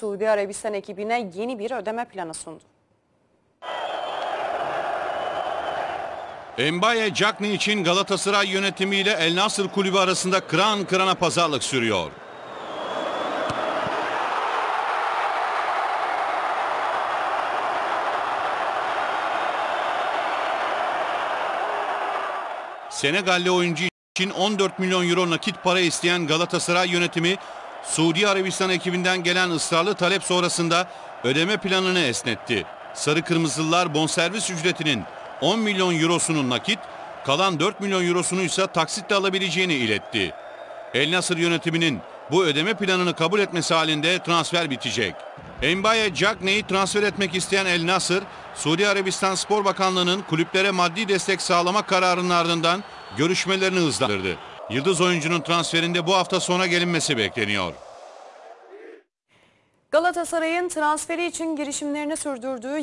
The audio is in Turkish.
Suudi Arabistan ekibine yeni bir ödeme planı sundu. Mbaye Cagney için Galatasaray yönetimiyle El Nasır kulübü arasında kıran kırana pazarlık sürüyor. Senegalli oyuncu için 14 milyon euro nakit para isteyen Galatasaray yönetimi Suudi Arabistan ekibinden gelen ısrarlı talep sonrasında ödeme planını esnetti. Sarı Kırmızılılar bonservis ücretinin 10 milyon eurosunu nakit, kalan 4 milyon eurosunu ise taksitle alabileceğini iletti. El Nasır yönetiminin bu ödeme planını kabul etmesi halinde transfer bitecek. Mbaye Cagney'i transfer etmek isteyen El Nasır, Suudi Arabistan Spor Bakanlığı'nın kulüplere maddi destek sağlama kararının ardından görüşmelerini hızlandırdı. Yıldız oyuncunun transferinde bu hafta sona gelinmesi bekleniyor. Galatasaray'ın transferi için girişimlerini sürdürdüğü